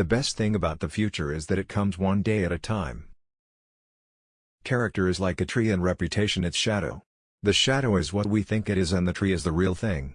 The best thing about the future is that it comes one day at a time. Character is like a tree and reputation its shadow. The shadow is what we think it is and the tree is the real thing.